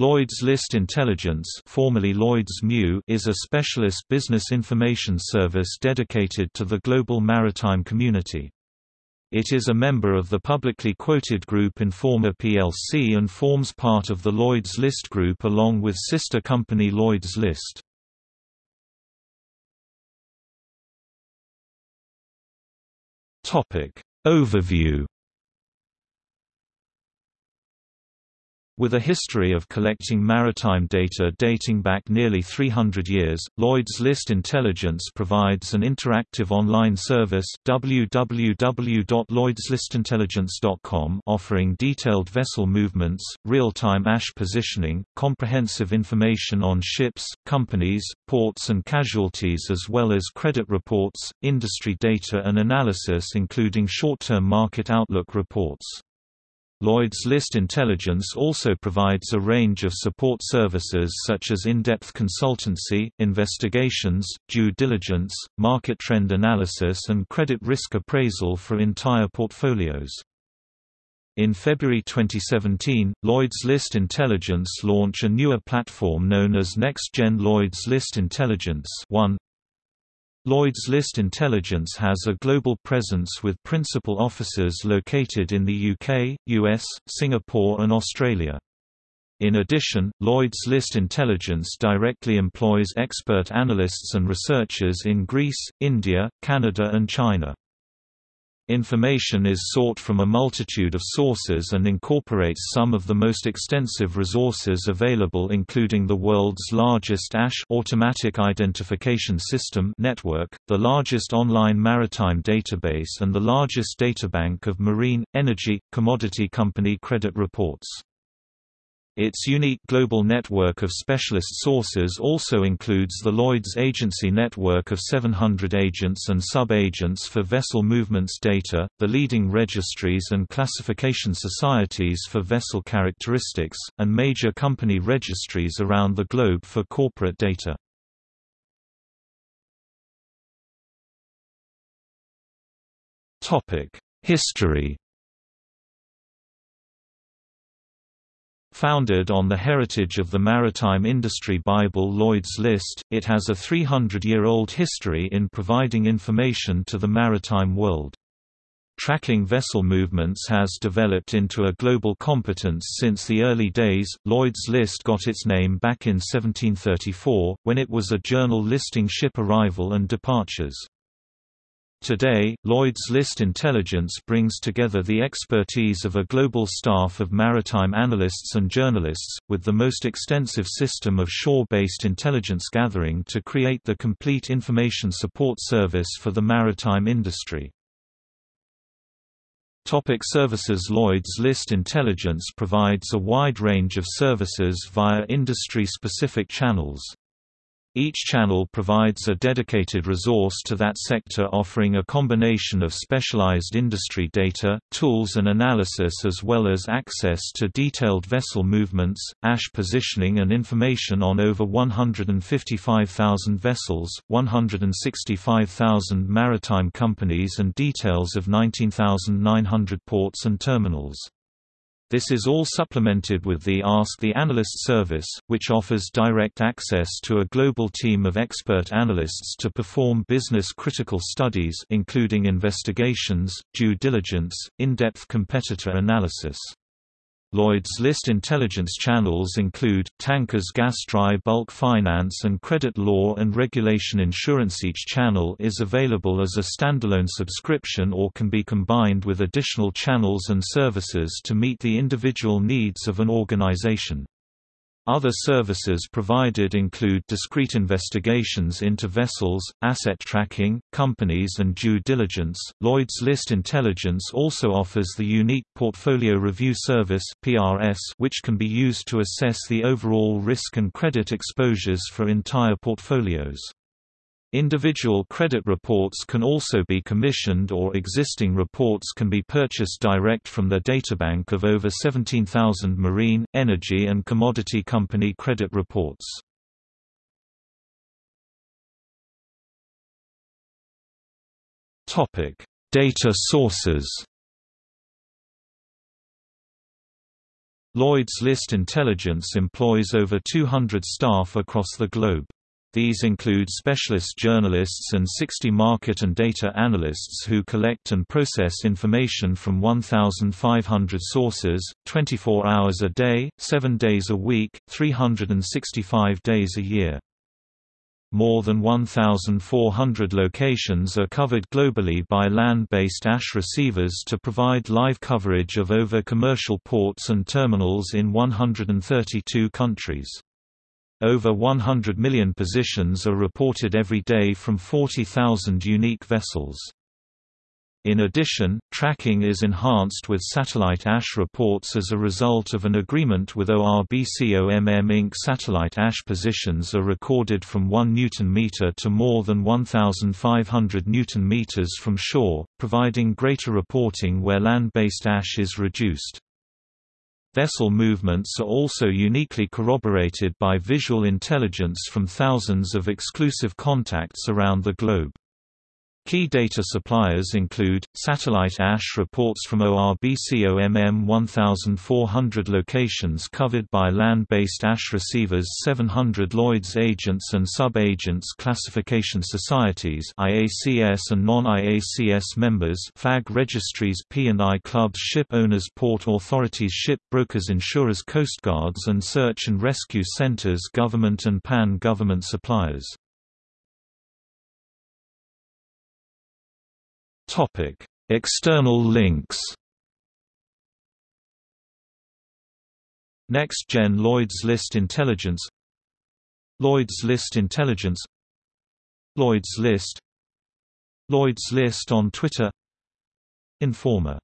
Lloyd's List Intelligence formerly Lloyd's MIU is a specialist business information service dedicated to the global maritime community. It is a member of the publicly quoted group Informa plc and forms part of the Lloyd's List Group along with sister company Lloyd's List. Overview With a history of collecting maritime data dating back nearly 300 years, Lloyd's List Intelligence provides an interactive online service www.lloydslistintelligence.com offering detailed vessel movements, real-time AIS positioning, comprehensive information on ships, companies, ports and casualties as well as credit reports, industry data and analysis including short-term market outlook reports. Lloyd's List Intelligence also provides a range of support services such as in-depth consultancy, investigations, due diligence, market trend analysis and credit risk appraisal for entire portfolios. In February 2017, Lloyd's List Intelligence launched a newer platform known as Next Gen Lloyd's List Intelligence 1. Lloyd's List Intelligence has a global presence with principal offices located in the UK, US, Singapore and Australia. In addition, Lloyd's List Intelligence directly employs expert analysts and researchers in Greece, India, Canada and China. Information is sought from a multitude of sources and incorporates some of the most extensive resources available including the world's largest AIS automatic identification system network, the largest online maritime database and the largest databank of marine, energy, commodity company credit reports. Its unique global network of specialist sources also includes the Lloyd's Agency network of 700 agents and sub-agents for vessel movements data, the leading registries and classification societies for vessel characteristics, and major company registries around the globe for corporate data. History Founded on the heritage of the maritime industry Bible Lloyd's List, it has a 300-year-old history in providing information to the maritime world. Tracking vessel movements has developed into a global competence since the early days. Lloyd's List got its name back in 1734, when it was a journal listing ship arrival and departures. Today, Lloyd's List Intelligence brings together the expertise of a global staff of maritime analysts and journalists, with the most extensive system of shore-based intelligence gathering to create the complete information support service for the maritime industry. Topic services Lloyd's List Intelligence provides a wide range of services via industry-specific channels. Each channel provides a dedicated resource to that sector offering a combination of specialized industry data, tools and analysis as well as access to detailed vessel movements, AIS positioning and information on over 155,000 vessels, 165,000 maritime companies and details of 19,900 ports and terminals. This is all supplemented with the Ask the Analyst service, which offers direct access to a global team of expert analysts to perform business-critical studies including investigations, due diligence, in-depth competitor analysis. Lloyd's List intelligence channels include, tankers gas dry bulk finance and credit law and regulation insurance Each channel is available as a standalone subscription or can be combined with additional channels and services to meet the individual needs of an organization. Other services provided include discrete investigations into vessels, asset tracking, companies and due diligence. Lloyd's List Intelligence also offers the unique Portfolio Review Service (PRS), which can be used to assess the overall risk and credit exposures for entire portfolios. Individual credit reports can also be commissioned or existing reports can be purchased direct from the databank of over 17,000 marine, energy and commodity company credit reports. Data sources Lloyd's List Intelligence employs over 200 staff across the globe. These include specialist journalists and 60 market and data analysts who collect and process information from 1,500 sources, 24 hours a day, 7 days a week, 365 days a year. More than 1,400 locations are covered globally by land-based AIS receivers to provide live coverage of over commercial ports and terminals in 132 countries. Over 100 million positions are reported every day from 40,000 unique vessels. In addition, tracking is enhanced with satellite AIS reports as a result of an agreement with ORBCOMM Inc. Satellite AIS positions are recorded from 1 Newton-meter to more than 1,500 Newton-meters from shore, providing greater reporting where land-based AIS is reduced. Vessel movements are also uniquely corroborated by visual intelligence from thousands of exclusive contacts around the globe. Key data suppliers include, Satellite AIS reports from ORBCOMM 1,400 locations covered by land-based AIS receivers 700 Lloyd's agents and sub-agents classification societies IACS and non-IACS members Flag registries P&I clubs ship owners port authorities ship brokers insurers coastguards and search and rescue centers government and pan-government suppliers Topic: External links. Next Gen Lloyd's List Intelligence Lloyd's List Intelligence Lloyd's List Lloyd's List on Twitter Informa